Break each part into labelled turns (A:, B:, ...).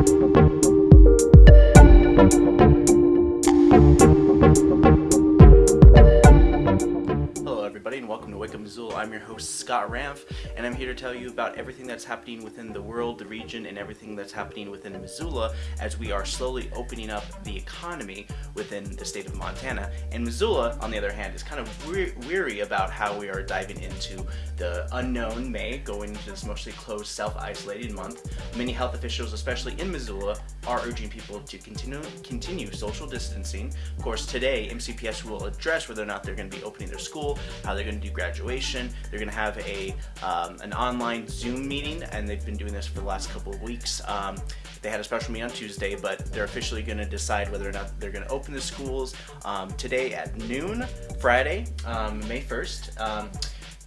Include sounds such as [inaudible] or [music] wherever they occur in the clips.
A: Hello I'm your host Scott Ramf and I'm here to tell you about everything that's happening within the world, the region, and everything that's happening within Missoula as we are slowly opening up the economy within the state of Montana. And Missoula, on the other hand, is kind of we weary about how we are diving into the unknown May, going into this mostly closed, self-isolated month. Many health officials, especially in Missoula, are urging people to continue continue social distancing. Of course, today MCPS will address whether or not they're going to be opening their school, how they're going to do graduation. They're going to have a um, an online Zoom meeting, and they've been doing this for the last couple of weeks. Um, they had a special meeting on Tuesday, but they're officially going to decide whether or not they're going to open the schools um, today at noon, Friday, um, May 1st.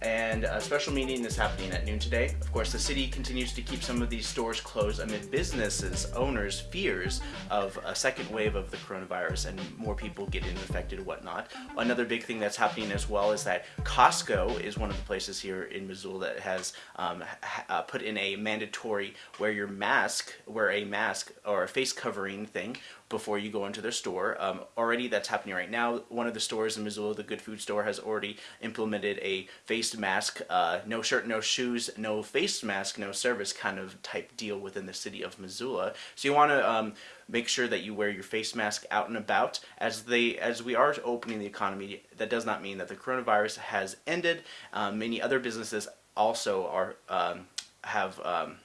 A: And a special meeting is happening at noon today. Of course, the city continues to keep some of these stores closed amid businesses, owners' fears of a second wave of the coronavirus and more people getting infected and whatnot. Another big thing that's happening as well is that Costco is one of the places here in Missoula that has um, uh, put in a mandatory wear your mask, wear a mask or a face covering thing before you go into their store. Um, already that's happening right now. One of the stores in Missoula, the Good Food Store, has already implemented a face mask, uh, no shirt, no shoes, no face mask, no service kind of type deal within the city of Missoula. So you want to um, make sure that you wear your face mask out and about as they as we are opening the economy. That does not mean that the coronavirus has ended. Um, many other businesses also are um, have um,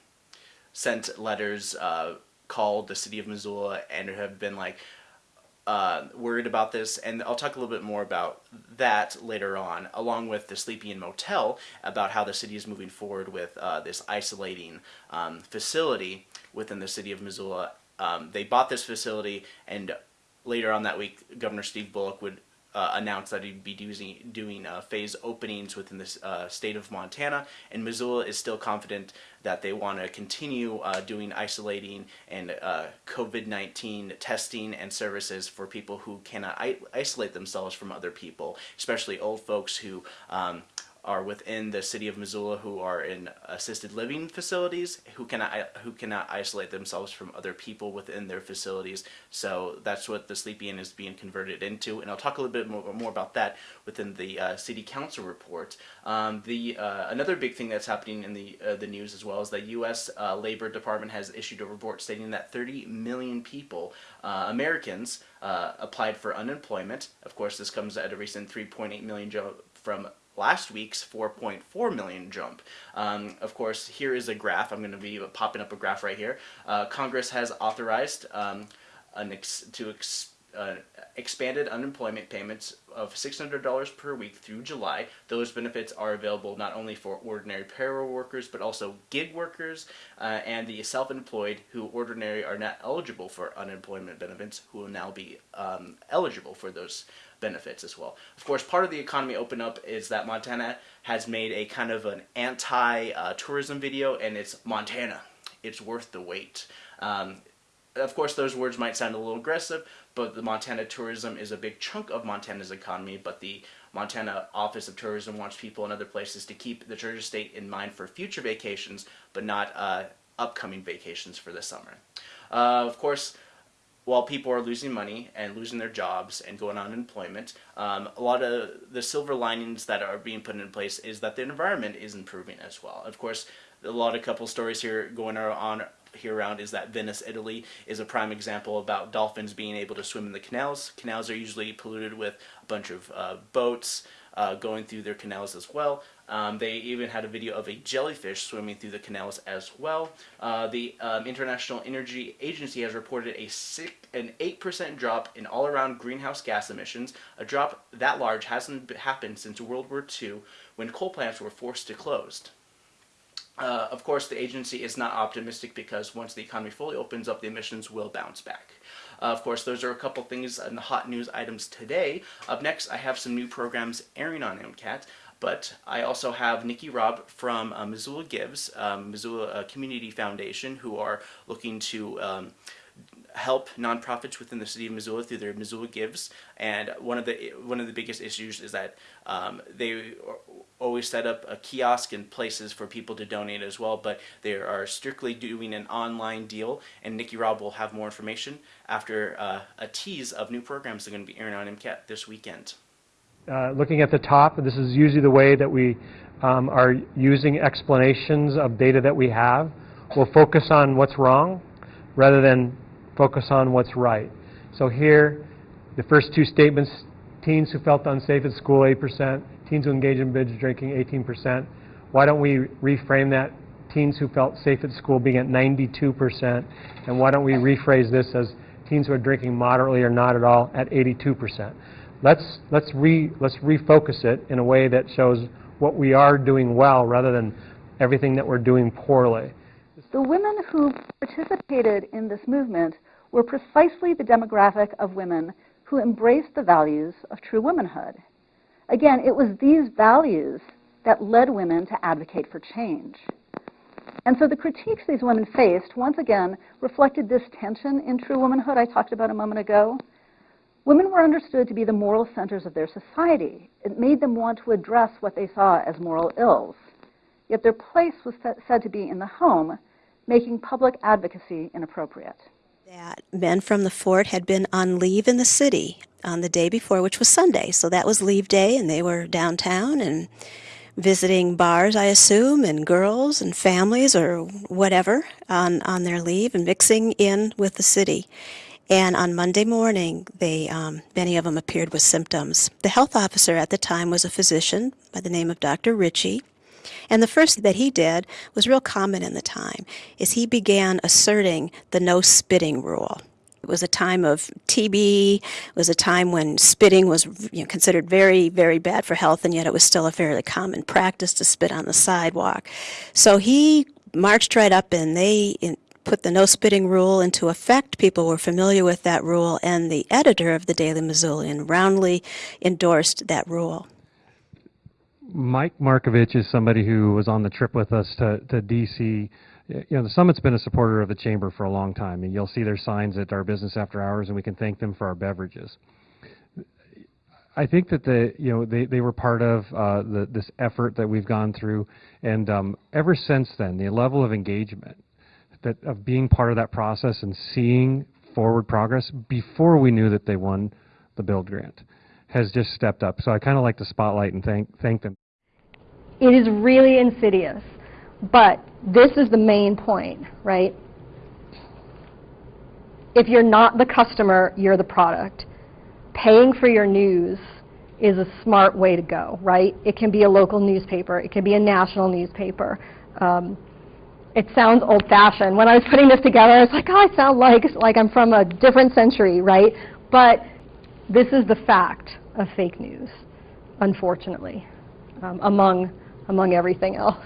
A: sent letters. Uh, called the city of Missoula and have been like uh, worried about this and I'll talk a little bit more about that later on along with the Sleepy Inn Motel about how the city is moving forward with uh, this isolating um, facility within the city of Missoula. Um, they bought this facility and later on that week Governor Steve Bullock would uh, announced that he'd be doing, doing uh, phase openings within the uh, state of Montana, and Missoula is still confident that they want to continue uh, doing isolating and uh, COVID-19 testing and services for people who cannot isolate themselves from other people, especially old folks who um, are within the city of Missoula who are in assisted living facilities who cannot who cannot isolate themselves from other people within their facilities. So that's what the Sleepy Inn is being converted into, and I'll talk a little bit more, more about that within the uh, city council report. Um, the uh, another big thing that's happening in the uh, the news as well is the U.S. Uh, Labor Department has issued a report stating that 30 million people, uh, Americans, uh, applied for unemployment. Of course, this comes at a recent 3.8 million job from last week's 4.4 million jump. Um, of course, here is a graph. I'm going to be popping up a graph right here. Uh, Congress has authorized um, ex to ex uh, expanded unemployment payments of $600 per week through July. Those benefits are available not only for ordinary payroll workers, but also gig workers uh, and the self-employed who ordinarily are not eligible for unemployment benefits, who will now be um, eligible for those benefits as well. Of course, part of the economy open up is that Montana has made a kind of an anti-tourism uh, video, and it's Montana. It's worth the wait. Um, of course, those words might sound a little aggressive, but the Montana tourism is a big chunk of Montana's economy, but the Montana Office of Tourism wants people in other places to keep the Treasure State in mind for future vacations, but not uh, upcoming vacations for the summer. Uh, of course, while people are losing money and losing their jobs and going on unemployment, um, a lot of the silver linings that are being put in place is that the environment is improving as well. Of course, a lot of couple stories here going on here around is that Venice, Italy is a prime example about dolphins being able to swim in the canals. Canals are usually polluted with a bunch of uh, boats uh, going through their canals as well. Um, they even had a video of a jellyfish swimming through the canals as well. Uh, the um, International Energy Agency has reported a six, an 8% drop in all-around greenhouse gas emissions. A drop that large hasn't happened since World War II when coal plants were forced to close. Uh, of course, the agency is not optimistic because once the economy fully opens up, the emissions will bounce back. Uh, of course, those are a couple things in the hot news items today. Up next, I have some new programs airing on MCAT, but I also have Nikki Robb from uh, Missoula Gives, um, Missoula uh, Community Foundation, who are looking to um, help nonprofits within the city of Missoula through their Missoula Gives, and one of the one of the biggest issues is that um, they always set up a kiosk and places for people to donate as well, but they are strictly doing an online deal, and Nikki Robb will have more information after uh, a tease of new programs that are going to be airing on MCAT this weekend.
B: Uh, looking at the top, this is usually the way that we um, are using explanations of data that we have. We'll focus on what's wrong rather than focus on what's right. So here, the first two statements, teens who felt unsafe at school, 8%, teens who engage in binge drinking, 18%. Why don't we reframe that teens who felt safe at school being at 92%, and why don't we rephrase this as teens who are drinking moderately or not at all at 82%. Let's, let's, re, let's refocus it in a way that shows what we are doing well rather than everything that we're doing poorly.
C: The women who participated in this movement were precisely the demographic of women who embraced the values of true womanhood. Again, it was these values that led women to advocate for change. And so the critiques these women faced, once again, reflected this tension in true womanhood I talked about a moment ago. Women were understood to be the moral centers of their society. It made them want to address what they saw as moral ills. Yet their place was said to be in the home, making public advocacy inappropriate.
D: That men from the fort had been on leave in the city on the day before, which was Sunday. So that was leave day, and they were downtown and visiting bars, I assume, and girls and families or whatever on, on their leave and mixing in with the city. And on Monday morning, they, um, many of them appeared with symptoms. The health officer at the time was a physician by the name of Dr. Ritchie. And the first that he did was real common in the time, is he began asserting the no spitting rule. It was a time of TB. It was a time when spitting was you know, considered very, very bad for health, and yet it was still a fairly common practice to spit on the sidewalk. So he marched right up, and they put the no spitting rule into effect. People were familiar with that rule, and the editor of the Daily Missoulian roundly endorsed that rule.
B: Mike Markovich is somebody who was on the trip with us to, to D.C you know, the Summit's been a supporter of the Chamber for a long time, and you'll see their signs at our business after hours, and we can thank them for our beverages. I think that the you know they, they were part of uh, the, this effort that we've gone through, and um, ever since then, the level of engagement that of being part of that process and seeing forward progress before we knew that they won the build grant has just stepped up. So I kind of like to spotlight and thank thank them.
E: It is really insidious but this is the main point, right? If you're not the customer, you're the product. Paying for your news is a smart way to go, right? It can be a local newspaper. It can be a national newspaper. Um, it sounds old-fashioned. When I was putting this together, I was like, oh, I sound like, like I'm from a different century, right? But this is the fact of fake news, unfortunately, um, among, among everything else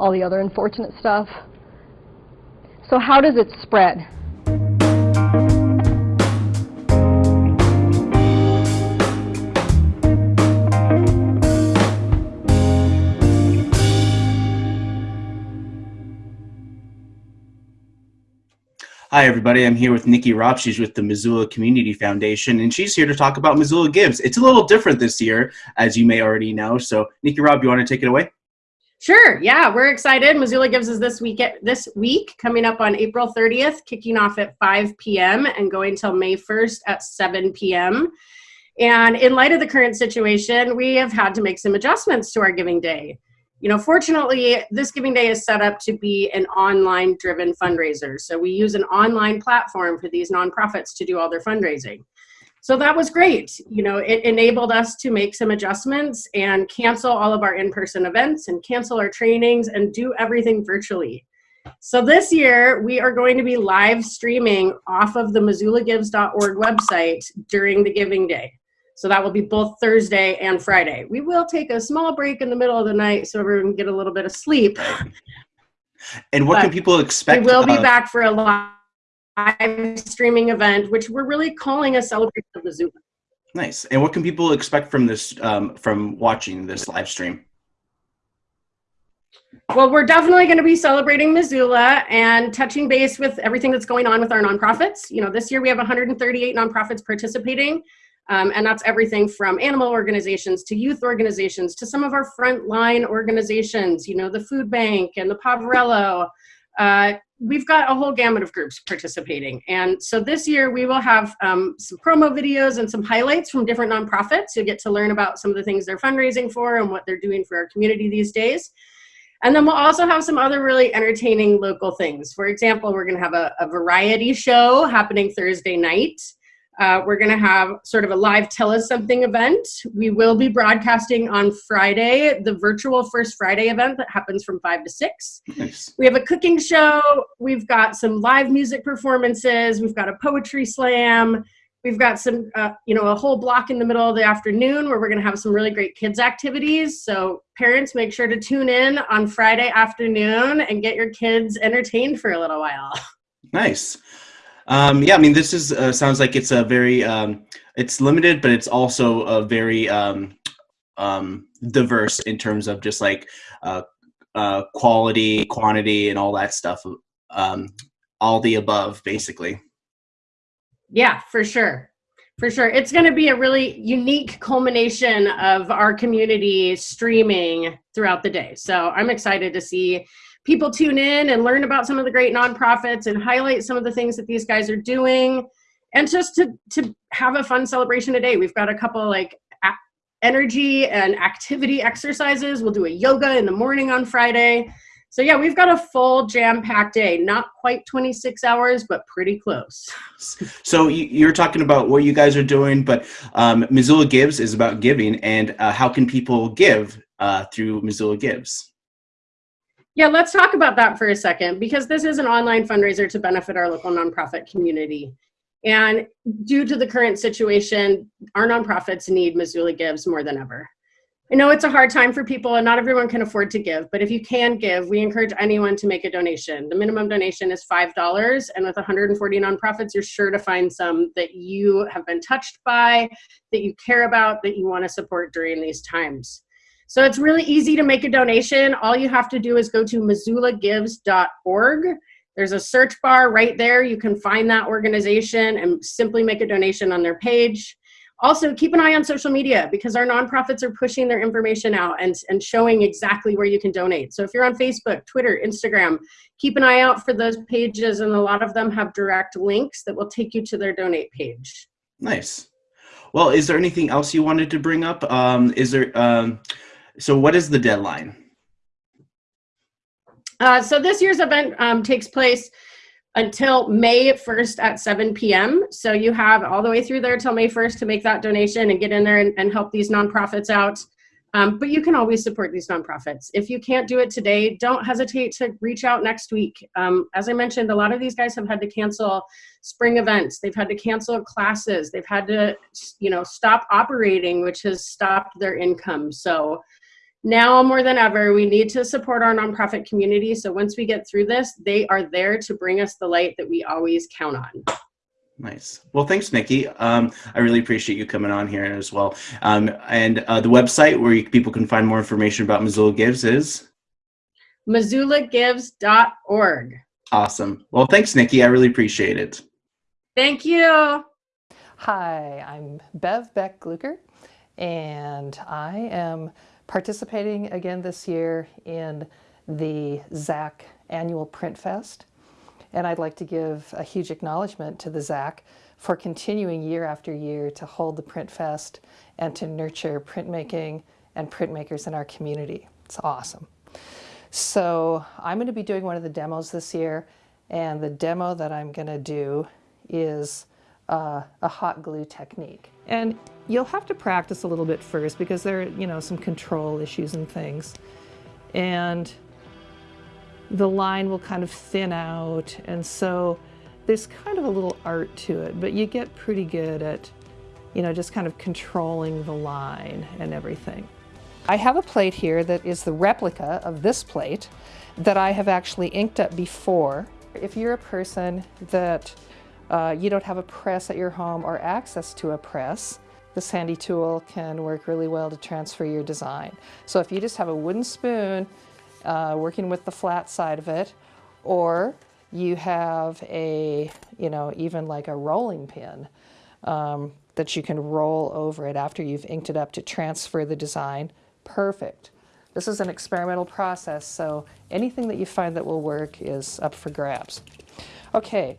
E: all the other unfortunate stuff. So how does it spread?
A: Hi, everybody. I'm here with Nikki Robb. She's with the Missoula Community Foundation, and she's here to talk about Missoula Gives. It's a little different this year, as you may already know. So, Nikki Robb, you want to take it away?
F: Sure. Yeah, we're excited. Missoula gives us this week this week coming up on April 30th, kicking off at 5 p.m. and going till May 1st at 7 p.m. And in light of the current situation, we have had to make some adjustments to our giving day. You know, fortunately, this giving day is set up to be an online driven fundraiser. So we use an online platform for these nonprofits to do all their fundraising. So that was great. You know, it enabled us to make some adjustments and cancel all of our in-person events and cancel our trainings and do everything virtually. So this year we are going to be live streaming off of the missoulagives.org website during the giving day. So that will be both Thursday and Friday. We will take a small break in the middle of the night so everyone can get a little bit of sleep.
A: And what but can people expect?
F: We will be uh, back for a live live streaming event, which we're really calling a celebration of the Zoom.
A: Nice. And what can people expect from this, um, from watching this live stream?
F: Well, we're definitely going to be celebrating Missoula and touching base with everything that's going on with our nonprofits. You know, this year we have 138 nonprofits participating, um, and that's everything from animal organizations to youth organizations to some of our frontline organizations, you know, the Food Bank and the Poverello. Uh, we've got a whole gamut of groups participating. And so this year we will have um, some promo videos and some highlights from different nonprofits. You'll get to learn about some of the things they're fundraising for and what they're doing for our community these days. And then we'll also have some other really entertaining local things. For example, we're going to have a, a, variety show happening Thursday night. Uh, we're going to have sort of a live tell us something event. We will be broadcasting on Friday, the virtual First Friday event that happens from 5 to 6.
A: Nice.
F: We have a cooking show. We've got some live music performances. We've got a poetry slam. We've got some, uh, you know, a whole block in the middle of the afternoon where we're going to have some really great kids activities. So parents, make sure to tune in on Friday afternoon and get your kids entertained for a little while. [laughs]
A: Nice. Um, yeah, I mean, this is uh, sounds like it's a very um, it's limited, but it's also a very um, um, diverse in terms of just like uh, uh, quality, quantity, and all that stuff. Um, all the above, basically.
F: Yeah, for sure. For sure. It's going to be a really unique culmination of our community streaming throughout the day. So I'm excited to see people tune in and learn about some of the great nonprofits and highlight some of the things that these guys are doing and just to to have a fun celebration today. We've got a couple like energy and activity exercises. We'll do a yoga in the morning on Friday. So yeah, we've got a full jam-packed day. Not quite 26 hours, but pretty close. [laughs]
A: So you're talking about what you guys are doing, but um, Missoula Gives is about giving, and uh, how can people give uh, through Missoula Gives?
F: Yeah, let's talk about that for a second because this is an online fundraiser to benefit our local nonprofit community. And due to the current situation, our nonprofits need Missoula Gives more than ever. I know it's a hard time for people and not everyone can afford to give, but if you can give, we encourage anyone to make a donation. The minimum donation is $5, and with 140 nonprofits, you're sure to find some that you have been touched by, that you care about, that you want to support during these times. So it's really easy to make a donation. All you have to do is go to missoulagives.org. There's a search bar right there. You can find that organization and simply make a donation on their page. Also, keep an eye on social media because our nonprofits are pushing their information out and, and showing exactly where you can donate. So if you're on Facebook, Twitter, Instagram, keep an eye out for those pages and a lot of them have direct links that will take you to their donate page.
A: Nice. Well, is there anything else you wanted to bring up? Um, is there, um, so what is the deadline?
F: Uh, so this year's event um, takes place until May 1st at 7 p.m. So you have all the way through there till May 1st to make that donation and get in there and, and help these nonprofits out. Um, but you can always support these nonprofits. If you can't do it today, don't hesitate to reach out next week. Um, as I mentioned, a lot of these guys have had to cancel spring events. They've had to cancel classes. They've had to, you know, stop operating, which has stopped their income. So now more than ever, we need to support our nonprofit community. So once we get through this, they are there to bring us the light that we always count on.
A: Nice. Well, thanks, Nikki. Um, I really appreciate you coming on here as well. Um, and uh, the website where you, people can find more information about Missoula Gives is?
F: MissoulaGives.org.
A: Awesome. Well, thanks, Nikki. I really appreciate it.
F: Thank you.
G: Hi, I'm Bev Beck Glueckert, and I am participating again this year in the ZACC Annual Print Fest. And I'd like to give a huge acknowledgement to the ZACC for continuing year after year to hold the Print Fest and to nurture printmaking and printmakers in our community. It's awesome. So I'm going to be doing one of the demos this year, and the demo that I'm going to do is uh, a hot glue technique. And you'll have to practice a little bit first because there are, you know, some control issues and things. And the line will kind of thin out. And so there's kind of a little art to it, but you get pretty good at, you know, just kind of controlling the line and everything. I have a plate here that is the replica of this plate that I have actually inked up before. If you're a person that uh, you don't have a press at your home or access to a press, this handy tool can work really well to transfer your design. So if you just have a wooden spoon uh, working with the flat side of it, or you have a, you know, even like a rolling pin um, that you can roll over it after you've inked it up to transfer the design. Perfect. This is an experimental process, so anything that you find that will work is up for grabs. Okay,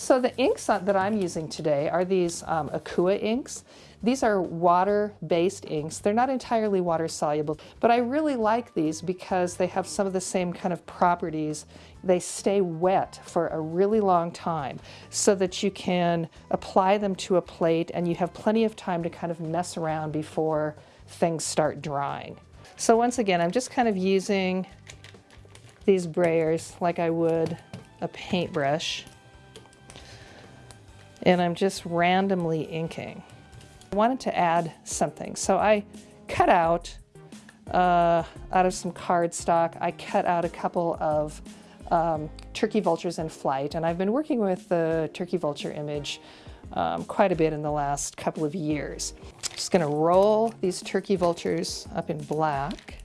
G: so the inks that I'm using today are these um, Akua inks. These are water-based inks. They're not entirely water-soluble, but I really like these because they have some of the same kind of properties. They stay wet for a really long time so that you can apply them to a plate and you have plenty of time to kind of mess around before things start drying. So once again, I'm just kind of using these brayers like I would a paintbrush and I'm just randomly inking. I wanted to add something, so I cut out, uh, out of some cardstock, I cut out a couple of um, turkey vultures in flight, and I've been working with the turkey vulture image um, quite a bit in the last couple of years. Just gonna roll these turkey vultures up in black.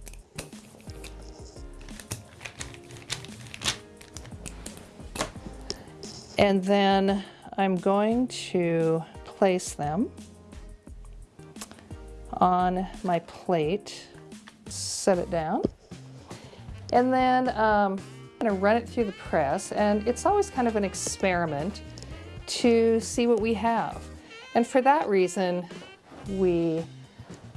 G: And then I'm going to place them on my plate, set it down, and then um, I'm going to run it through the press. And it's always kind of an experiment to see what we have. And for that reason, we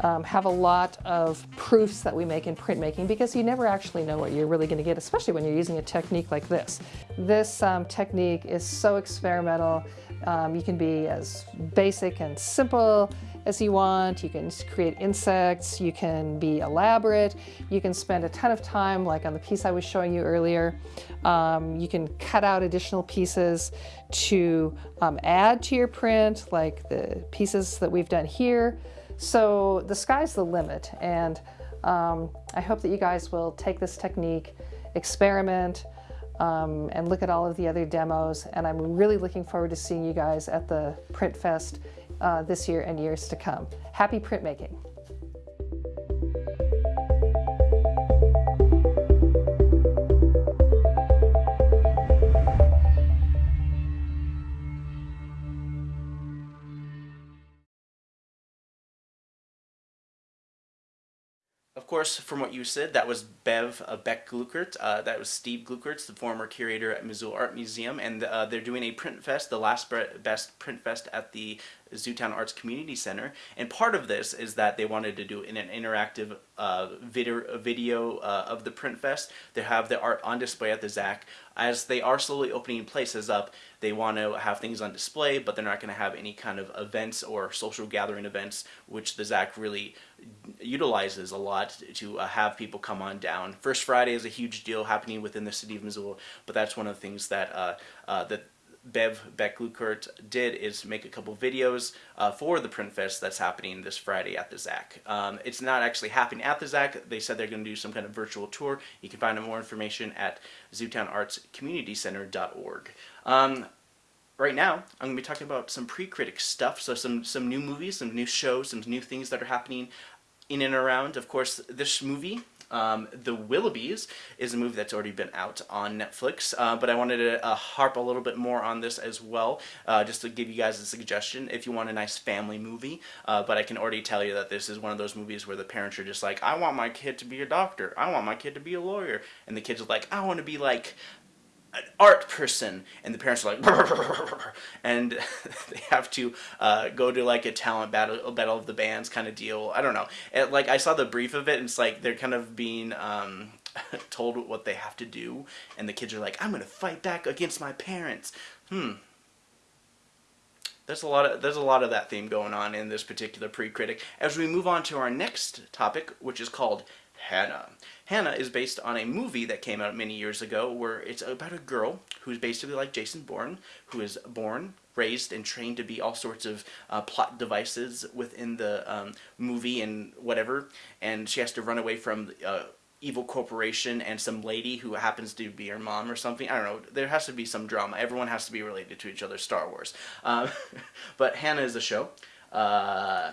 G: um, have a lot of proofs that we make in printmaking because you never actually know what you're really going to get, especially when you're using a technique like this. This um, technique is so experimental. Um, you can be as basic and simple as you want. You can create insects. You can be elaborate. You can spend a ton of time, like on the piece I was showing you earlier. Um, you can cut out additional pieces to um, add to your print, like the pieces that we've done here. So the sky's the limit, and um, I hope that you guys will take this technique, experiment, um, and look at all of the other demos. And I'm really looking forward to seeing you guys at the Print Fest uh, this year and years to come. Happy printmaking!
A: Course, from what you said, that was Bev uh, Beck Glueckert. Uh, that was Steve Glueckert, the former curator at Missoula Art Museum, and uh, they're doing a print fest, the last best print fest at the Zootown Arts Community Center. And part of this is that they wanted to do an interactive uh, video, video uh, of the print fest. They have the art on display at the ZACC. As they are slowly opening places up, they want to have things on display, but they're not going to have any kind of events or social gathering events, which the ZACC really utilizes a lot to uh, have people come on down. First Friday is a huge deal happening within the city of Missoula, but that's one of the things that uh, uh, that Bev Beck Glueckert did is make a couple videos uh, for the Print Fest that's happening this Friday at the ZACC. Um, it's not actually happening at the ZACC. They said they're going to do some kind of virtual tour. You can find more information at zootownartscommunitycenter.org. Um, right now, I'm going to be talking about some pre-critic stuff, so some, some new movies, some new shows, some new things that are happening in and around. Of course, this movie um, the Willoughbys is a movie that's already been out on Netflix, uh, but I wanted to uh, harp a little bit more on this as well, uh, just to give you guys a suggestion if you want a nice family movie. Uh, but I can already tell you that this is one of those movies where the parents are just like, I want my kid to be a doctor, I want my kid to be a lawyer, and the kids are like, I want to be like an art person and the parents are like and [laughs] they have to uh, go to like a talent battle battle of the bands kind of deal. I don't know. It, like I saw the brief of it and it's like they're kind of being um, [laughs] told what they have to do and the kids are like I'm gonna fight back against my parents. Hmm. There's a lot of there's a lot of that theme going on in this particular pre-critic. As we move on to our next topic which is called Hanna. Hanna is based on a movie that came out many years ago where it's about a girl who's basically like Jason Bourne, who is born, raised, and trained to be all sorts of uh, plot devices within the um, movie and whatever, and she has to run away from uh, evil corporation and some lady who happens to be her mom or something. I don't know. There has to be some drama. Everyone has to be related to each other. Star Wars. Uh, [laughs] but Hanna is a show. Uh,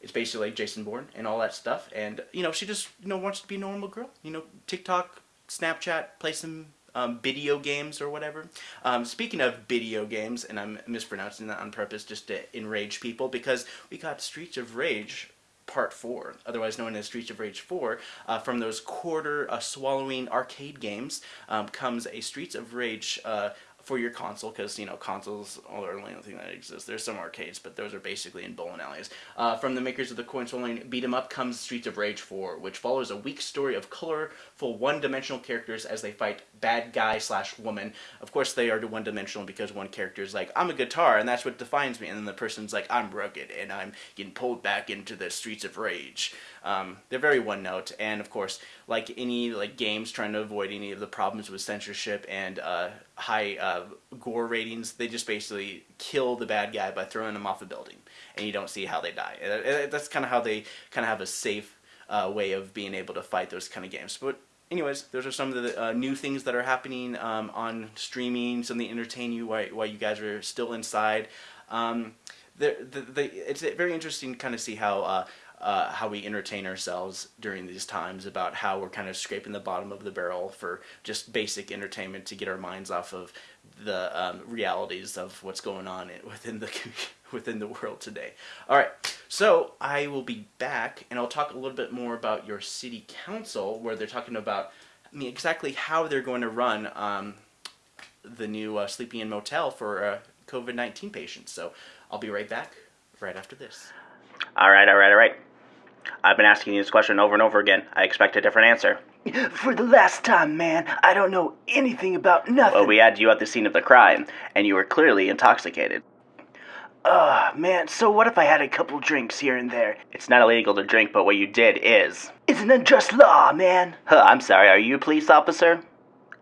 A: it's basically like Jason Bourne and all that stuff. And you know, she just you know wants to be a normal girl. You know, TikTok, Snapchat, play some um, video games or whatever. Um, speaking of video games, and I'm mispronouncing that on purpose just to enrage people because we got Streets of Rage Part 4, otherwise known as Streets of Rage 4, uh, from those quarter uh, swallowing arcade games um, comes a Streets of Rage uh, for your console because you know consoles are the only thing that exists. There's some arcades, but those are basically in bowling alleys. Uh, from the makers of the coin swallowing beat 'em up comes Streets of Rage 4, which follows a weak story of colorful one-dimensional characters as they fight bad guy slash woman. Of course, they are one-dimensional because one character is like, "I'm a guitar," and that's what defines me, and then the person's like, "I'm rugged," and I'm getting pulled back into the Streets of Rage. Um, they're very one note, and of course, like any like games trying to avoid any of the problems with censorship and uh, high uh, gore ratings, they just basically kill the bad guy by throwing him off a building, and you don't see how they die. That's kind of how they kind of have a safe uh, way of being able to fight those kind of games. But anyways, those are some of the uh, new things that are happening um, on streaming, something entertain you while, while you guys are still inside. Um, the, the, the, it's very interesting to kind of see how uh, uh, how we entertain ourselves during these times, about how we're kind of scraping the bottom of the barrel for just basic entertainment to get our minds off of the um, realities of what's going on within the [laughs] within the world today. All right, so I will be back, and I'll talk a little bit more about your city council, where they're talking about I mean, exactly how they're going to run um, the new uh, Sleepy Inn Motel for uh, COVID-19 patients. So I'll be right back right after this.
H: All right, all right, all right. I've been asking you this question over and over again. I expect a different answer. [laughs]
I: For the last time, man, I don't know anything about nothing.
H: Well, we had you at the scene of the crime, and you were clearly intoxicated.
I: Ugh, man, so what if I had a couple drinks here and there?
H: It's not illegal to drink, but what you did is.
I: It's an unjust law, man.
H: Huh, I'm sorry, are you a police officer?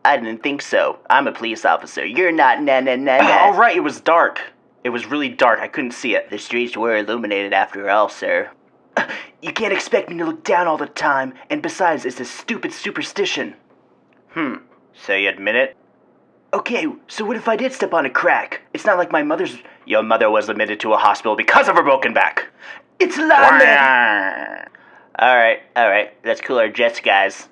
H: I didn't think so. I'm a police officer. You're not, na na na na.
I: All right, it was dark. It was really dark. I couldn't see it.
H: The streets were illuminated after all, sir. [sighs]
I: You can't expect me to look down all the time, and besides, it's a stupid superstition.
H: Hmm, so you admit it?
I: Okay, so what if I did step on a crack? It's not like my mother's.
H: Your mother was admitted to a hospital because of her broken back.
I: It's man.
H: Alright, alright, let's cool our jets, guys.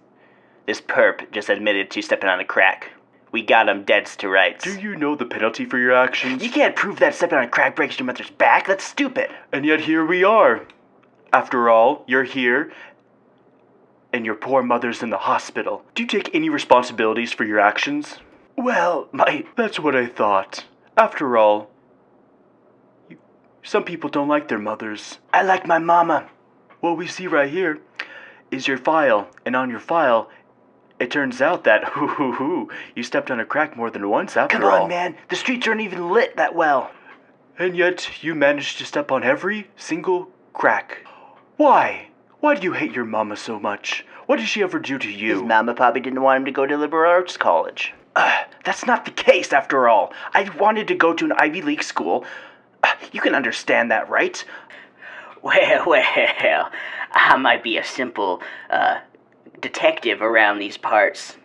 H: This perp just admitted to stepping on a crack. We got him dead to rights.
J: Do you know the penalty for your actions?
I: You can't prove that stepping on a crack breaks your mother's back. That's stupid.
J: And yet here we are. After all, you're here, and your poor mother's in the hospital. Do you take any responsibilities for your actions?
I: Well, my.
J: That's what I thought. After all, you, some people don't like their mothers.
I: I like my mama.
J: What we see right here is your file, and on your file, it turns out that, hoo hoo hoo, you stepped on a crack more than once after
I: Come
J: all.
I: on, man. The streets aren't even lit that well.
J: And yet, you managed to step on every single crack. Why? Why do you hate your mama so much? What did she ever do to you?
H: His mama probably didn't want him to go to liberal arts college.
I: Uh, that's not the case, after all. I wanted to go to an Ivy League school. Uh, you can understand that, right?
K: Well, [laughs] well, I might be a simple uh, detective around these parts,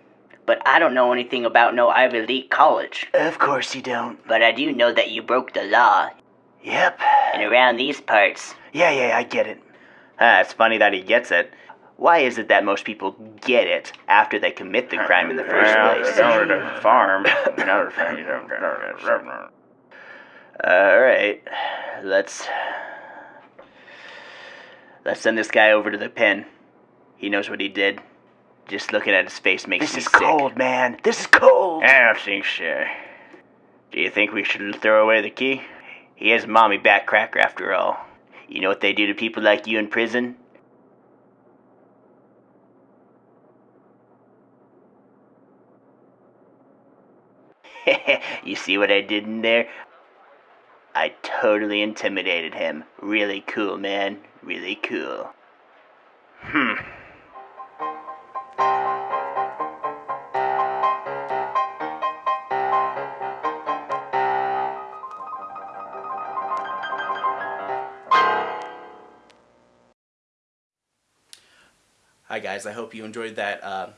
K: but I don't know anything about no Ivy League college.
I: Of course you don't.
K: But I do know that you broke the law.
I: Yep.
K: And around these parts.
I: Yeah, yeah, I get it. [laughs]
H: Ah, it's funny that he gets it. Why is it that most people get it after they commit the crime in the first place?
J: In order to farm.
H: Alright. [laughs] Let's. Let's send this guy over to the pen. He knows what he did. Just looking at his face makes
I: This
H: me
I: is cold, man. This is cold.
H: I don't think so. Do you think we should throw away the key? He is mommy back cracker after all. You know what they do to people like you in prison? [laughs] you see what I did in there? I totally intimidated him. Really cool, man. Really cool. Hmm.
A: Guys, I hope you enjoyed that uh,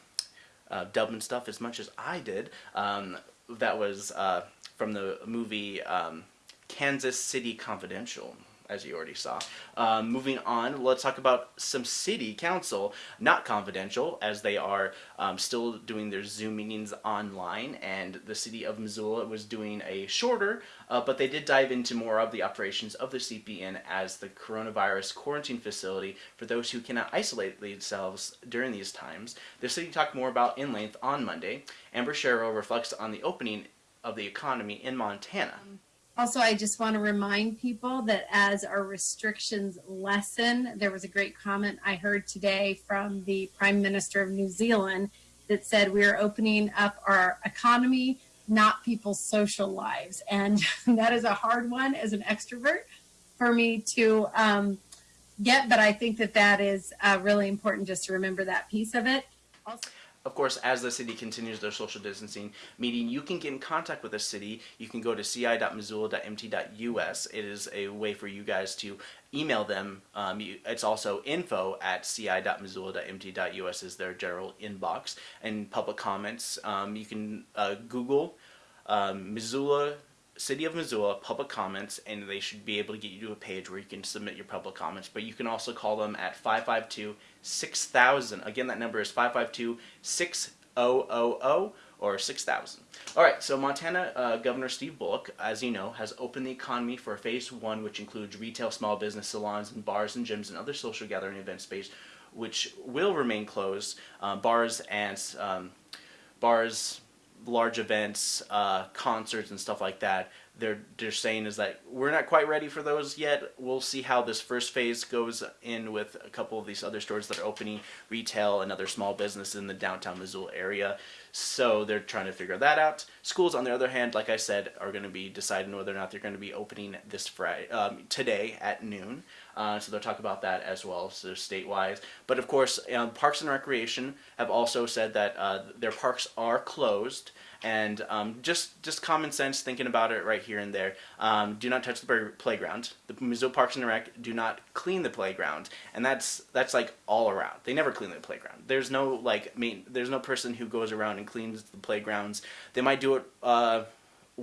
A: uh, Dublin stuff as much as I did. Um, that was uh, from the movie um, Kansas City Confidential. As you already saw. Um, moving on, let's talk about some city council, not confidential, as they are um, still doing their Zoom meetings online, and the city of Missoula was doing a shorter, uh, but they did dive into more of the operations of the Sleepy Inn as the coronavirus quarantine facility for those who cannot isolate themselves during these times. The city talked more about in length on Monday. Amber Sherrill reflects on the opening of the economy in Montana.
L: Also, I just want to remind people that as our restrictions lessen, there was a great comment I heard today from the Prime Minister of New Zealand that said we are opening up our economy, not people's social lives. And [laughs] that is a hard one as an extrovert for me to um, get, but I think that that is uh, really important just to remember that piece of it. Also,
A: of course, as the city continues their social distancing meeting, you can get in contact with the city. You can go to ci.missoula.mt.us. It is a way for you guys to email them. Um, you, it's also info at ci.missoula.mt.us is their general inbox. And public comments, um, you can uh, Google um, Missoula City of Missoula public comments and they should be able to get you to a page where you can submit your public comments but you can also call them at 552 6000 again that number is 552 6000 or 6000 all right so Montana uh, Governor Steve Bullock as you know has opened the economy for phase one which includes retail small business salons and bars and gyms and other social gathering event space which will remain closed. Uh, bars and um, bars large events, uh, concerts and stuff like that, they're they're saying is that we're not quite ready for those yet. We'll see how this first phase goes in with a couple of these other stores that are opening, retail and other small businesses in the downtown Missoula area. So they're trying to figure that out. Schools, on the other hand, like I said, are going to be deciding whether or not they're going to be opening this Friday, um, today at noon. Uh, so they'll talk about that as well, so state-wise. But of course, um, Parks and Recreation have also said that uh, their parks are closed and um, just just common sense thinking about it right here and there. Um, do not touch the playground. The Missoula Parks and Rec do not clean the playground, and that's that's like all around. They never clean the playground. There's no like main. There's no person who goes around and cleans the playgrounds. They might do it. Uh,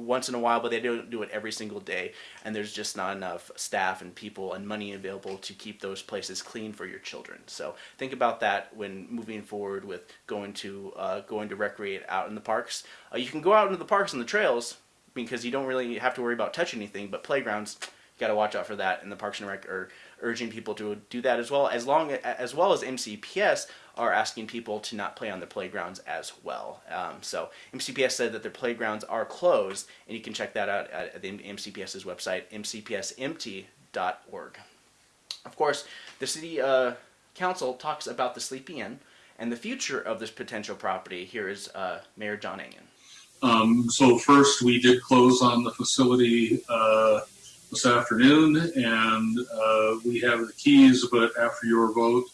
A: once in a while, but they don't do it every single day, and there's just not enough staff and people and money available to keep those places clean for your children. So think about that when moving forward with going to uh, going to recreate out in the parks. Uh, you can go out into the parks and the trails because you don't really have to worry about touching anything, but playgrounds you got to watch out for that. And the Parks and Rec are urging people to do that as well, as long as well as MCPS are asking people to not play on the playgrounds as well. Um, so MCPS said that their playgrounds are closed, and you can check that out at the MCPS's website, mcpsmt.org. Of course, the city uh, council talks about the Sleepy Inn and the future of this potential property. Here is uh, Mayor John Engen.
M: Um, so first, we did close on the facility uh, this afternoon, and uh, we have the keys. But after your vote,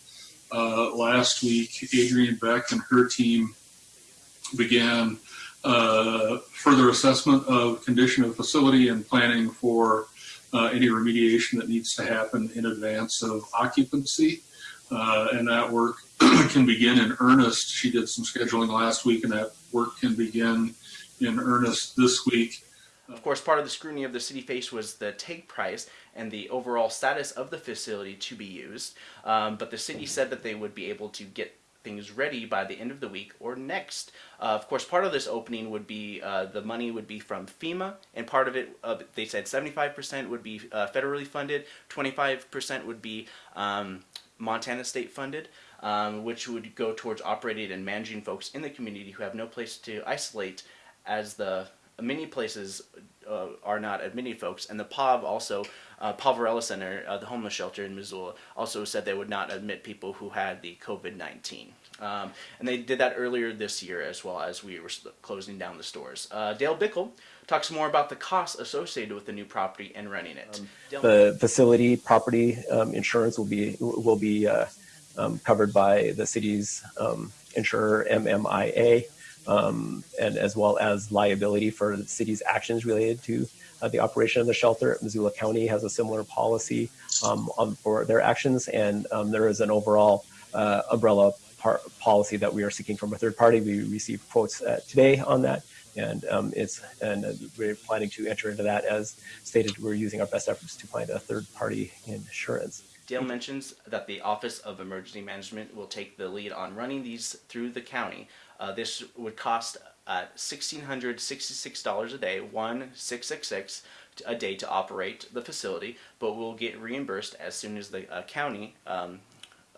M: uh, last week, Adriane Beck and her team began uh, further assessment of condition of facility and planning for uh, any remediation that needs to happen in advance of occupancy. Uh, and that work [clears throat] can begin in earnest. She did some scheduling last week, and that work can begin in earnest this week.
A: Of course, part of the scrutiny of the city face was the take price and the overall status of the facility to be used. Um, but the city said that they would be able to get things ready by the end of the week or next. Uh, of course, part of this opening would be uh, the money would be from FEMA, and part of it, uh, they said 75% would be uh, federally funded, 25% would be um, Montana state funded. Um, which would go towards operating and managing folks in the community who have no place to isolate as the many places uh, are not admitting folks, and the POV also, uh, Poverello Center, uh, the homeless shelter in Missoula, also said they would not admit people who had the COVID-19. Um, and they did that earlier this year as well as we were closing down the stores. Uh, Dale Bickell talks more about the costs associated with the new property and running it.
N: Um, the facility property um, insurance will be will be uh, um, covered by the city's um, insurer MMIA um, and as well as liability for the city's actions related to uh, the operation of the shelter. Missoula County has a similar policy um, on, for their actions, and um, there is an overall uh, umbrella policy that we are seeking from a third party. We received quotes uh, today on that. and um, it's and uh, we're planning to enter into that as stated. We're using our best efforts to find a third-party insurance.
A: Dale mentions that the Office of Emergency Management will take the lead on running these through the county. Uh, this would cost uh, $1,666 a day, one six six six a day to operate the facility, but we'll get reimbursed as soon as the uh, county um,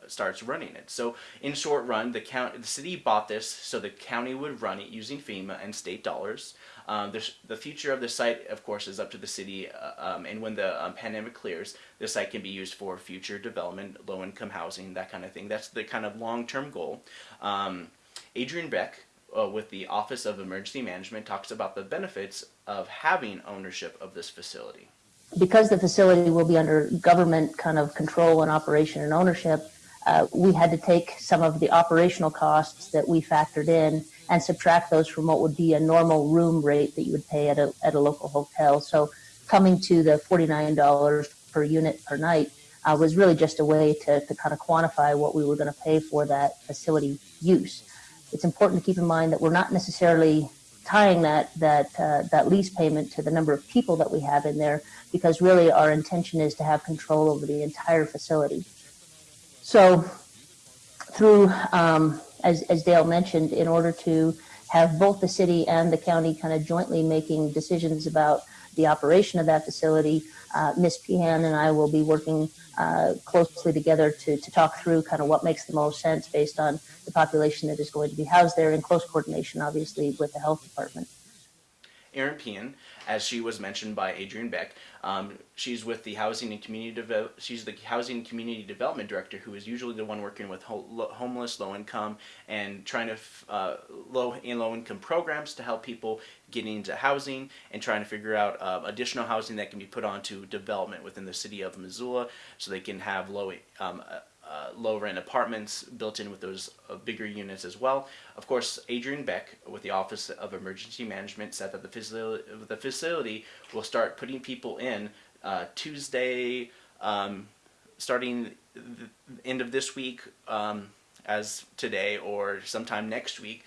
A: starts running it. So in short run, the the city bought this so the county would run it using FEMA and state dollars. Um, the, the future of the site, of course, is up to the city, uh, um, and when the um, pandemic clears, the site can be used for future development, low-income housing, that kind of thing. That's the kind of long-term goal. Um, Adriane Beck, uh, with the Office of Emergency Management, talks about the benefits of having ownership of this facility.
O: Because the facility will be under government kind of control and operation and ownership, uh, we had to take some of the operational costs that we factored in and subtract those from what would be a normal room rate that you would pay at a, at a local hotel. So coming to the $49 per unit per night uh, was really just a way to, to kind of quantify what we were going to pay for that facility use. It's important to keep in mind that we're not necessarily tying that that uh, that lease payment to the number of people that we have in there because really our intention is to have control over the entire facility. So through, um, as, as Dale mentioned, in order to have both the city and the county kind of jointly making decisions about the operation of that facility, uh, Ms. Pehan and I will be working uh, closely together to, to talk through kind of what makes the most sense based on the population that is going to be housed there in close coordination, obviously, with the health department.
A: Eran Pehan, as she was mentioned by Adriane Beck. Um, she's with the Housing and Community Deve- She's the Housing Community Development Director, who is usually the one working with ho- lo- homeless, low income, and trying to uh, low and low income programs to help people get into housing and trying to figure out uh, additional housing that can be put onto development within the city of Missoula, so they can have low um, uh, uh, low apartments built in with those uh, bigger units as well. Of course, Adriane Beck with the Office of Emergency Management said that the facility, the facility will start putting people in uh, Tuesday, um, starting the end of this week um, as today or sometime next week.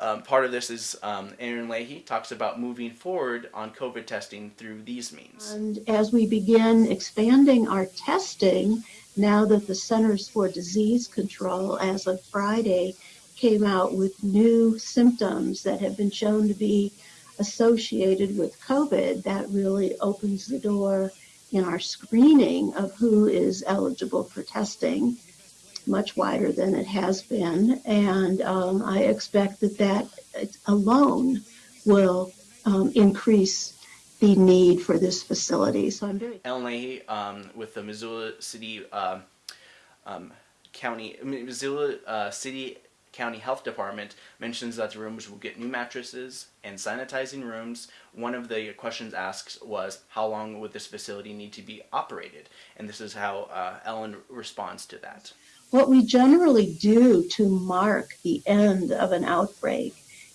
A: Um, part of this is um, Ellen Leahy talks about moving forward on COVID testing through these means.
P: And as we begin expanding our testing, now that the Centers for Disease Control, as of Friday, came out with new symptoms that have been shown to be associated with COVID, that really opens the door in our screening of who is eligible for testing much wider than it has been. And um, I expect that that alone will um, increase the need for this facility. So I'm very.
A: Ellen Leahy um, with the Missoula City um, um, County, Missoula uh, City County Health Department mentions that the rooms will get new mattresses and sanitizing rooms. One of the questions asked was, how long would this facility need to be operated? And this is how uh, Ellen responds to that.
P: What we generally do to mark the end of an outbreak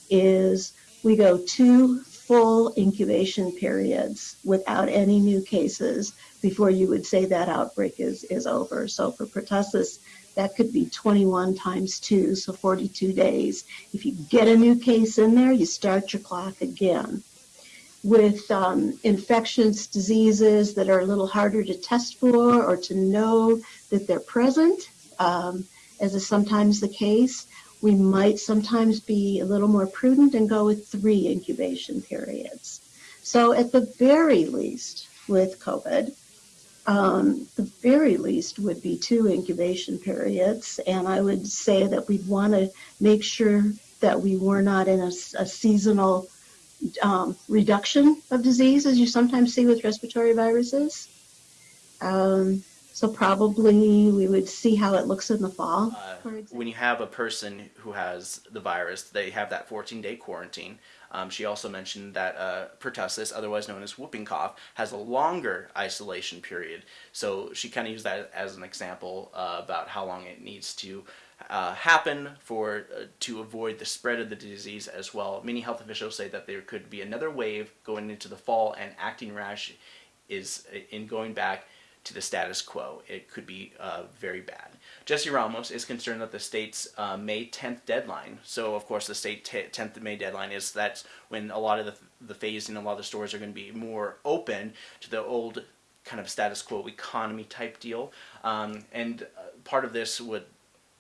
P: is we go two full incubation periods without any new cases before you would say that outbreak is, is over. So for pertussis, that could be 21 times 2, so 42 days. If you get a new case in there, you start your clock again. With um, infectious diseases that are a little harder to test for or to know that they're present, um, as is sometimes the case, we might sometimes be a little more prudent and go with three incubation periods. So at the very least with COVID, um, the very least would be two incubation periods. And I would say that we'd want to make sure that we were not in a, a seasonal um, reduction of disease, as you sometimes see with respiratory viruses. Um, so probably we would see how it looks in the fall.
A: Uh, when you have a person who has the virus, they have that 14-day quarantine. Um, she also mentioned that uh, pertussis, otherwise known as whooping cough, has a longer isolation period. So she kind of used that as an example uh, about how long it needs to uh, happen for uh, to avoid the spread of the disease as well. Many health officials say that there could be another wave going into the fall, and acting rash is in going back to the status quo. It could be uh, very bad. Jesse Ramos is concerned that the state's uh, May 10th deadline. So, of course, the state 10th May deadline is that's when a lot of the, the phase and a lot of the stores are going to be more open to the old kind of status quo economy type deal. Um, and uh, part of this would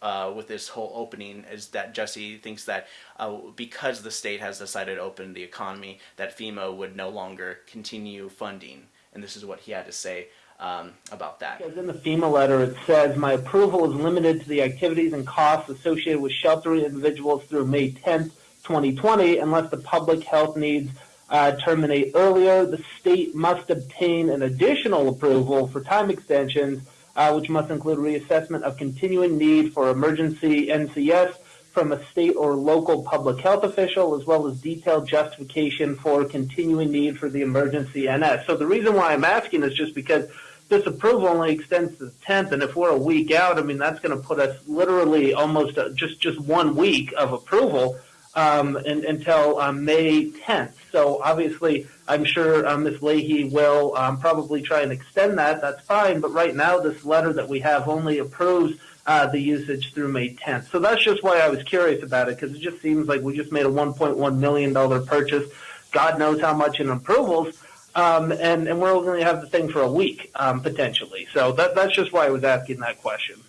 A: uh, with this whole opening is that Jesse thinks that uh, because the state has decided to open the economy, that FEMA would no longer continue funding. And this is what he had to say um, about that.
Q: Because in the FEMA letter, it says, my approval is limited to the activities and costs associated with sheltering individuals through May 10th, 2020, unless the public health needs uh, terminate earlier. The state must obtain an additional approval for time extensions, uh, which must include reassessment of continuing need for emergency NCS from a state or local public health official, as well as detailed justification for continuing need for the emergency NS. So the reason why I'm asking is just because this approval only extends to the 10th, and if we're a week out, I mean, that's going to put us literally almost uh, just, just one week of approval um, until um, May 10th. So obviously, I'm sure um, Ms. Leahy will um, probably try and extend that. That's fine. But right now, this letter that we have only approves uh, the usage through May 10th. So that's just why I was curious about it, because it just seems like we just made a $1.1 million purchase. God knows how much in approvals. Um, and, and we're only going to have the thing for a week, um, potentially. So that, that's just why I was asking that question.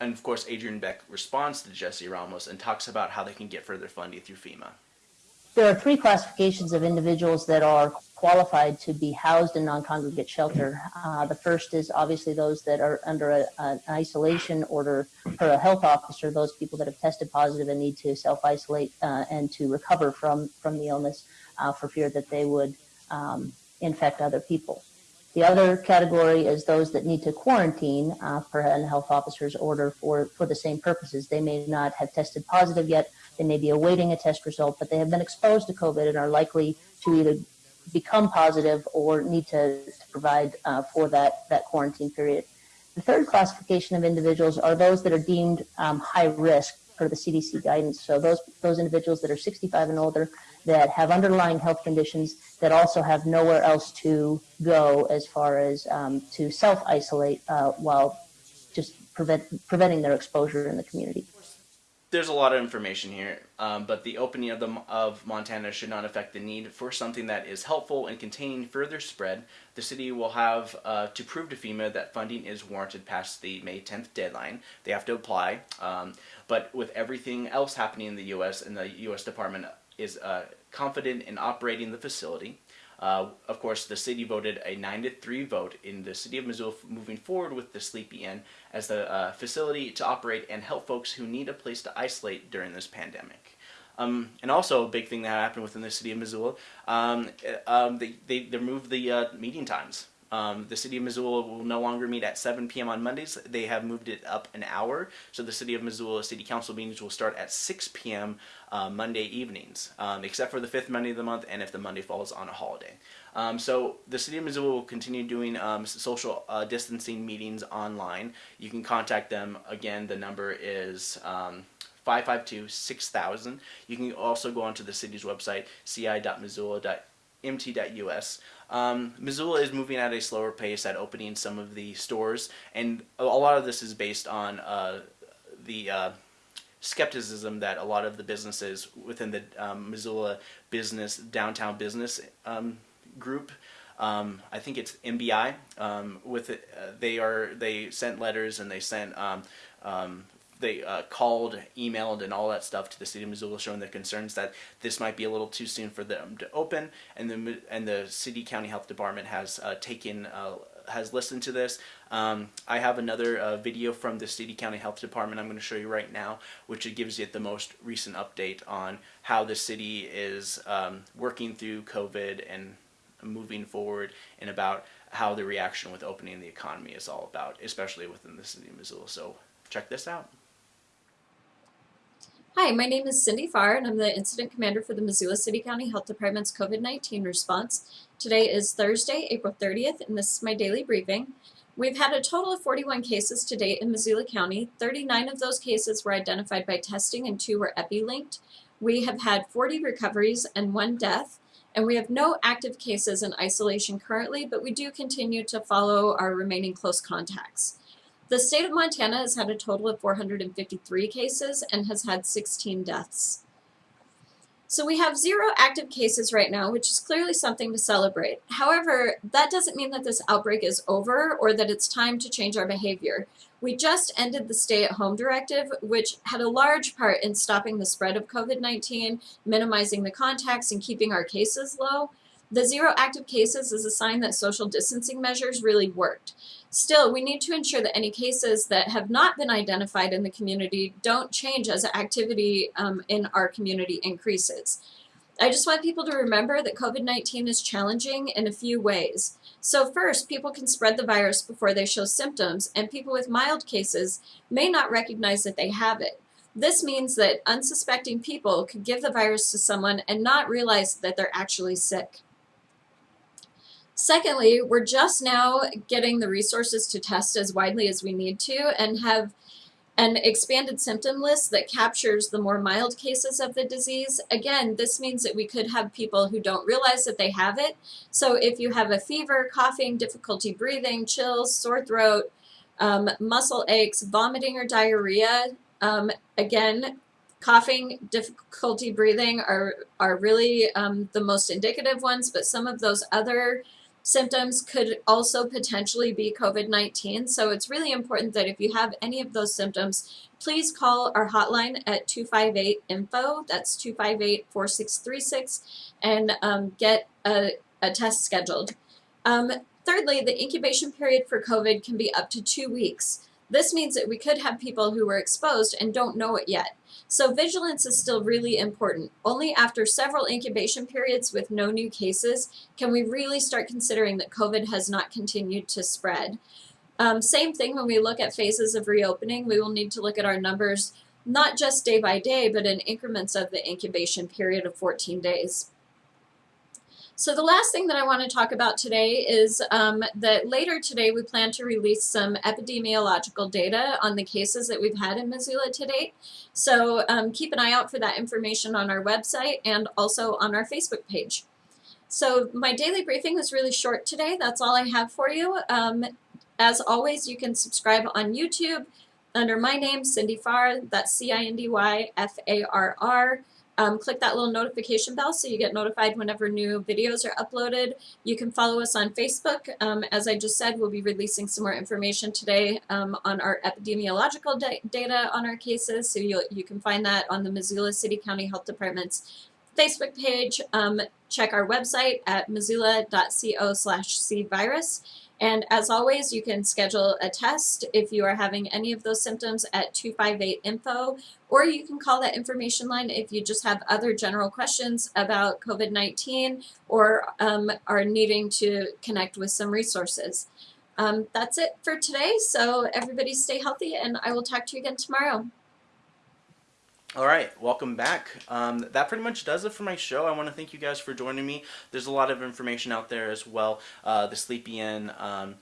A: And of course, Adriane Beck responds to Jesse Ramos and talks about how they can get further funding through FEMA.
O: There are three classifications of individuals that are qualified to be housed in non-congregate shelter. Uh, the first is obviously those that are under a, an isolation order per a health officer, those people that have tested positive and need to self-isolate uh, and to recover from, from the illness uh, for fear that they would um, infect other people. The other category is those that need to quarantine uh, per a health officer's order for, for the same purposes. They may not have tested positive yet. They may be awaiting a test result, but they have been exposed to COVID and are likely to either become positive or need to, to provide uh, for that, that quarantine period. The third classification of individuals are those that are deemed um, high risk per the CDC guidance. So those, those individuals that are 65 and older that have underlying health conditions that also have nowhere else to go as far as um, to self-isolate uh, while just prevent, preventing their exposure in the community.
A: There's a lot of information here, um, but the opening of, the, of Montana should not affect the need for something that is helpful in containing further spread. The city will have uh, to prove to FEMA that funding is warranted past the May 10th deadline. They have to apply, um, but with everything else happening in the U.S. and the U.S. Department is uh, confident in operating the facility. Uh, of course, the city voted a 9 to 3 vote in the city of Missoula moving forward with the Sleepy Inn as the uh, facility to operate and help folks who need a place to isolate during this pandemic. Um, and also a big thing that happened within the city of Missoula, um, um, they, they, they moved the uh, meeting times. Um, the City of Missoula will no longer meet at 7 p.m. on Mondays. They have moved it up an hour. So the City of Missoula City Council meetings will start at 6 p.m. Uh, Monday evenings, um, except for the fifth Monday of the month and if the Monday falls on a holiday. Um, so the City of Missoula will continue doing um, social uh, distancing meetings online. You can contact them. Again, the number is 552-6000. Um, you can also go onto the city's website, ci.missoula.mt.us. Um, Missoula is moving at a slower pace at opening some of the stores, and a lot of this is based on uh, the uh, skepticism that a lot of the businesses within the um, Missoula business, downtown business um, group, um, I think it's MBI, um, with it, uh, they are, they sent letters and they sent um, um, they uh, called, emailed, and all that stuff to the city of Missoula, showing their concerns that this might be a little too soon for them to open, and the and the city county health department has uh, taken. Uh, has listened to this. Um, I have another uh, video from the City County Health Department I'm going to show you right now, which gives you the most recent update on how the city is um, working through COVID and moving forward and about how the reaction with opening the economy is all about, especially within the city of Missoula. So check this out.
R: Hi, my name is Cindy Farr, and I'm the Incident Commander for the Missoula City County Health Department's COVID-19 response. Today is Thursday, April 30th, and this is my daily briefing. We've had a total of 41 cases to date in Missoula County. 39 of those cases were identified by testing and two were epi-linked. We have had 40 recoveries and one death, and we have no active cases in isolation currently, but we do continue to follow our remaining close contacts. The state of Montana has had a total of 453 cases and has had 16 deaths. So we have zero active cases right now, which is clearly something to celebrate. However, that doesn't mean that this outbreak is over or that it's time to change our behavior. We just ended the stay-at-home directive, which had a large part in stopping the spread of COVID-19, minimizing the contacts, and keeping our cases low. The zero active cases is a sign that social distancing measures really worked. Still, we need to ensure that any cases that have not been identified in the community don't change as activity um, in our community increases. I just want people to remember that COVID-19 is challenging in a few ways. So first, people can spread the virus before they show symptoms, and people with mild cases may not recognize that they have it. This means that unsuspecting people could give the virus to someone and not realize that they're actually sick. Secondly, we're just now getting the resources to test as widely as we need to and have an expanded symptom list that captures the more mild cases of the disease. Again, this means that we could have people who don't realize that they have it. So if you have a fever, coughing, difficulty breathing, chills, sore throat, um, muscle aches, vomiting or diarrhea, um, again, coughing, difficulty breathing are, are really um, the most indicative ones, but some of those other symptoms could also potentially be COVID-19. So it's really important that if you have any of those symptoms, please call our hotline at 258-INFO, that's 258-4636, and um, get a, a, test scheduled. Um, thirdly, the incubation period for COVID can be up to two weeks. This means that we could have people who were exposed and don't know it yet. So vigilance is still really important. Only after several incubation periods with no new cases can we really start considering that COVID has not continued to spread. Um, same thing when we look at phases of reopening, we will need to look at our numbers not just day by day, but in increments of the incubation period of 14 days. So the last thing that I want to talk about today is um, that later today we plan to release some epidemiological data on the cases that we've had in Missoula to date. So um, keep an eye out for that information on our website and also on our Facebook page. So my daily briefing was really short today. That's all I have for you. Um, as always, you can subscribe on YouTube under my name, Cindy Farr. That's C-I-N-D-Y-F-A-R-R. Um, click that little notification bell so you get notified whenever new videos are uploaded. You can follow us on Facebook. Um, as I just said, we'll be releasing some more information today um, on our epidemiological da data on our cases, so you you can find that on the Missoula City County Health Department's Facebook page. Um, check our website at missoula.co slash cvirus. And as always, you can schedule a test if you are having any of those symptoms at 258-INFO, or you can call that information line if you just have other general questions about COVID-19 or um, are needing to connect with some resources. Um, that's it for today, so everybody stay healthy, and I will talk to you again tomorrow.
A: All right, welcome back. Um, that pretty much does it for my show. I want to thank you guys for joining me. There's a lot of information out there as well. Uh, the Sleepy Inn, um,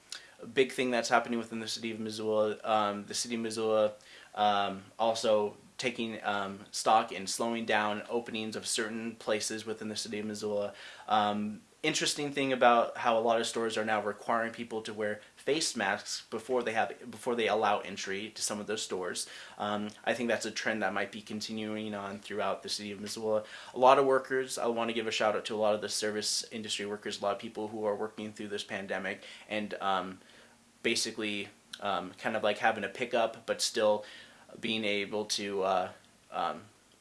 A: big thing that's happening within the city of Missoula. Um, the city of Missoula um, also taking um, stock and slowing down openings of certain places within the city of Missoula. Um, interesting thing about how a lot of stores are now requiring people to wear face masks before they have before they allow entry to some of those stores. Um, I think that's a trend that might be continuing on throughout the city of Missoula. A lot of workers, I want to give a shout out to a lot of the service industry workers, a lot of people who are working through this pandemic and um, basically um, kind of like having a pickup but still being able to uh, um,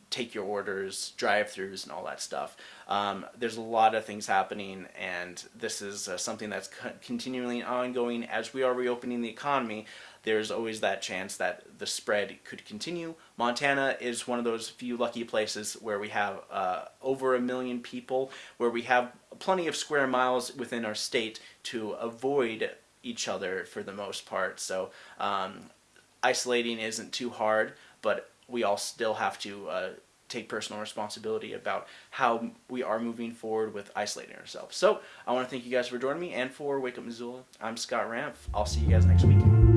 A: take your orders, drive-throughs, and all that stuff. Um, there's a lot of things happening, and this is uh, something that's co continually ongoing as we are reopening the economy. There's always that chance that the spread could continue. Montana is one of those few lucky places where we have uh, over a million people, where we have plenty of square miles within our state to avoid each other for the most part. So um, isolating isn't too hard, but we all still have to uh, take personal responsibility about how we are moving forward with isolating ourselves. So I want to thank you guys for joining me and for Wake Up Missoula. I'm Scott Ramp. I'll see you guys next week.